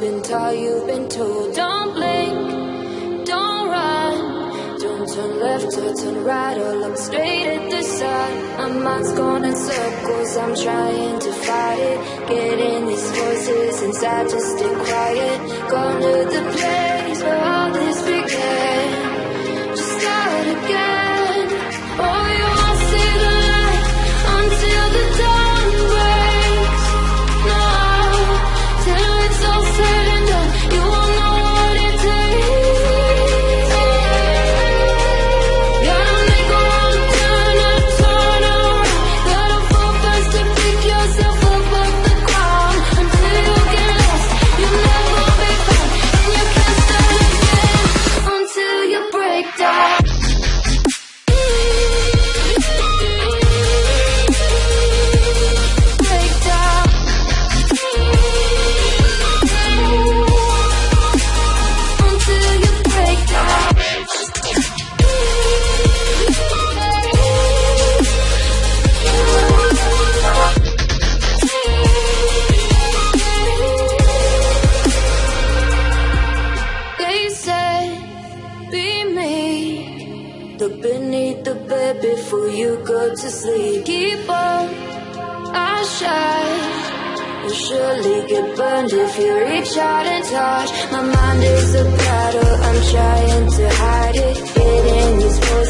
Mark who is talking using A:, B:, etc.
A: you've been taught, you've been told. Don't blink, don't run. Don't turn left or turn right or look straight at the sun. My mind's going in circles, I'm trying to fight it. Getting these voices inside Just stay quiet. Going to the place bed before you go to sleep. Keep on, I shine. You'll surely get burned if you reach out and touch. My mind is a battle, I'm trying to hide it. Getting these voices